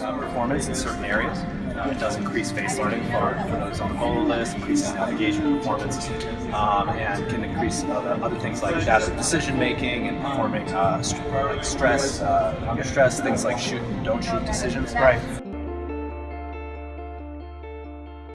uh, performance in certain areas. Uh, it does increase face learning for, for those on the mobile list, increases navigation performance, um, and can increase other, other things like data decision making and performing uh, st- like stress, uh, under stress, things like shoot and don't shoot decisions. Right.